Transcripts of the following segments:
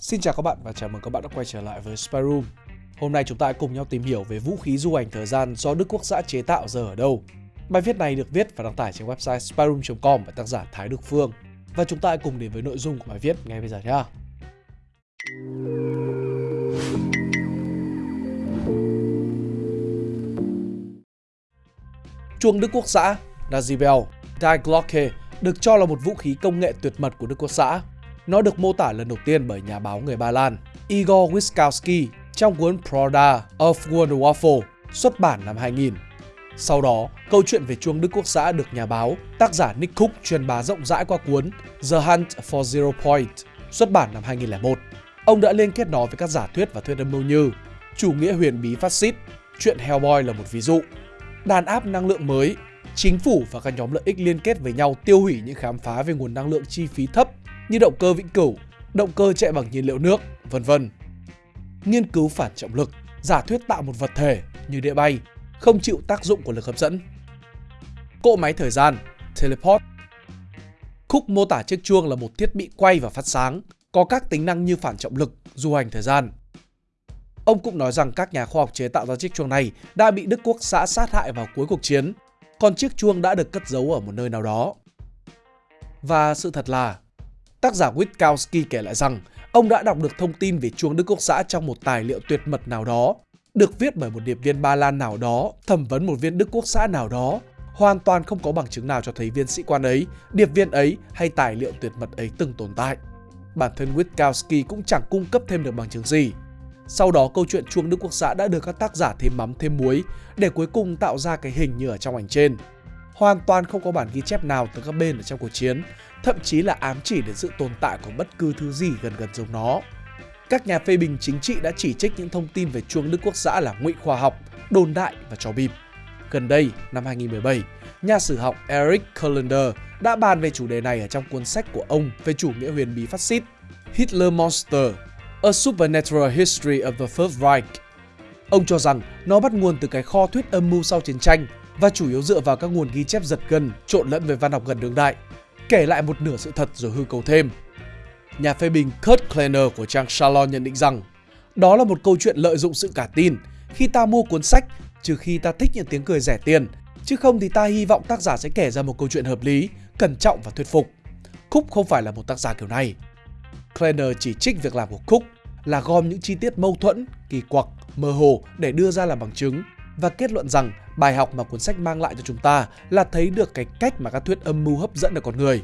Xin chào các bạn và chào mừng các bạn đã quay trở lại với Spy Room. Hôm nay chúng ta hãy cùng nhau tìm hiểu về vũ khí du hành thời gian do Đức Quốc xã chế tạo giờ ở đâu. Bài viết này được viết và đăng tải trên website spyroom.com bởi tác giả Thái Đức Phương. Và chúng ta hãy cùng đến với nội dung của bài viết ngay bây giờ nhé. Chuông Đức Quốc xã Nazibel, Die Glocke được cho là một vũ khí công nghệ tuyệt mật của Đức Quốc xã. Nó được mô tả lần đầu tiên bởi nhà báo người Ba Lan Igor Wiskowski trong cuốn Proda of Wonderwaffle xuất bản năm 2000. Sau đó, câu chuyện về chuông Đức Quốc xã được nhà báo, tác giả Nick Cook truyền bá rộng rãi qua cuốn The Hunt for Zero Point xuất bản năm 2001. Ông đã liên kết nó với các giả thuyết và thuyết âm mưu như chủ nghĩa huyền bí phát xít, chuyện Hellboy là một ví dụ, đàn áp năng lượng mới, chính phủ và các nhóm lợi ích liên kết với nhau tiêu hủy những khám phá về nguồn năng lượng chi phí thấp như động cơ vĩnh cửu, động cơ chạy bằng nhiên liệu nước, vân vân. Nghiên cứu phản trọng lực, giả thuyết tạo một vật thể như địa bay, không chịu tác dụng của lực hấp dẫn. Cỗ máy thời gian, teleport. Khúc mô tả chiếc chuông là một thiết bị quay và phát sáng, có các tính năng như phản trọng lực, du hành thời gian. Ông cũng nói rằng các nhà khoa học chế tạo ra chiếc chuông này đã bị Đức Quốc xã sát hại vào cuối cuộc chiến, còn chiếc chuông đã được cất giấu ở một nơi nào đó. Và sự thật là, tác giả Witkowski kể lại rằng ông đã đọc được thông tin về chuông Đức Quốc xã trong một tài liệu tuyệt mật nào đó, được viết bởi một điệp viên Ba Lan nào đó, thẩm vấn một viên Đức Quốc xã nào đó. Hoàn toàn không có bằng chứng nào cho thấy viên sĩ quan ấy, điệp viên ấy hay tài liệu tuyệt mật ấy từng tồn tại. Bản thân Witkowski cũng chẳng cung cấp thêm được bằng chứng gì. Sau đó câu chuyện chuông Đức Quốc xã đã được các tác giả thêm mắm thêm muối để cuối cùng tạo ra cái hình như ở trong ảnh trên. Hoàn toàn không có bản ghi chép nào từ các bên ở trong cuộc chiến, thậm chí là ám chỉ đến sự tồn tại của bất cứ thứ gì gần gần giống nó. Các nhà phê bình chính trị đã chỉ trích những thông tin về chuông Đức Quốc xã là ngụy khoa học, đồn đại và trò bịp. Gần đây, năm 2017, nhà sử học Eric Kullander đã bàn về chủ đề này ở trong cuốn sách của ông về chủ nghĩa huyền bí phát xít Hitler Monster A Supernatural History of the First Reich. Ông cho rằng nó bắt nguồn từ cái kho thuyết âm mưu sau chiến tranh và chủ yếu dựa vào các nguồn ghi chép giật gân trộn lẫn với văn học gần đương đại, kể lại một nửa sự thật rồi hư cấu thêm. Nhà phê bình Kurt Kleiner của trang Shalom nhận định rằng đó là một câu chuyện lợi dụng sự cả tin khi ta mua cuốn sách trừ khi ta thích những tiếng cười rẻ tiền, chứ không thì ta hy vọng tác giả sẽ kể ra một câu chuyện hợp lý, cẩn trọng và thuyết phục. Cook không phải là một tác giả kiểu này. Kleiner chỉ trích việc làm của Cook là gom những chi tiết mâu thuẫn, kỳ quặc, mơ hồ để đưa ra làm bằng chứng và kết luận rằng bài học mà cuốn sách mang lại cho chúng ta là thấy được cái cách mà các thuyết âm mưu hấp dẫn được con người.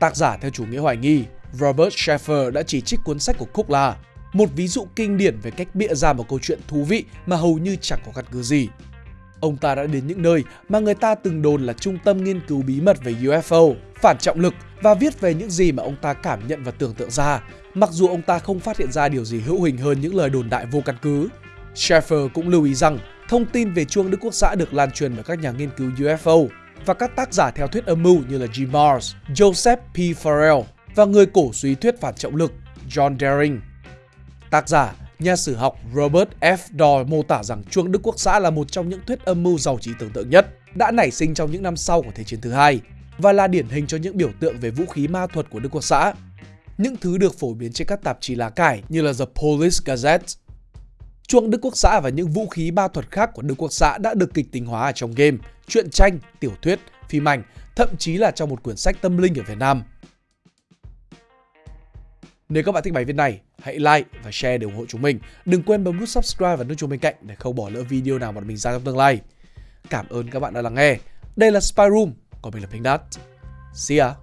Tác giả theo chủ nghĩa hoài nghi Robert Sheffer đã chỉ trích cuốn sách của Cook là một ví dụ kinh điển về cách bịa ra một câu chuyện thú vị mà hầu như chẳng có căn cứ gì. Ông ta đã đến những nơi mà người ta từng đồn là trung tâm nghiên cứu bí mật về UFO, phản trọng lực và viết về những gì mà ông ta cảm nhận và tưởng tượng ra, mặc dù ông ta không phát hiện ra điều gì hữu hình hơn những lời đồn đại vô căn cứ. Schaeffer cũng lưu ý rằng thông tin về chuông Đức Quốc xã được lan truyền bởi các nhà nghiên cứu UFO và các tác giả theo thuyết âm mưu như là Jim Mars, Joseph P. Farrell và người cổ suý thuyết phản trọng lực John Daring. Tác giả, nhà sử học Robert F. Doyle mô tả rằng chuông Đức Quốc xã là một trong những thuyết âm mưu giàu trí tưởng tượng nhất, đã nảy sinh trong những năm sau của Thế chiến thứ hai và là điển hình cho những biểu tượng về vũ khí ma thuật của Đức Quốc xã. Những thứ được phổ biến trên các tạp chí lá cải như là The Police Gazette. Chuông Đức Quốc xã và những vũ khí ma thuật khác của Đức Quốc xã đã được kịch tính hóa ở trong game, truyện tranh, tiểu thuyết, phim ảnh, thậm chí là trong một quyển sách tâm linh ở Việt Nam. Nếu các bạn thích bài viết này, hãy like và share để ủng hộ chúng mình. Đừng quên bấm nút subscribe và nút chuông bên cạnh để không bỏ lỡ video nào mà mình ra trong tương lai. Cảm ơn các bạn đã lắng nghe. Đây là Spy Room, còn mình là Pink Dot. See ya!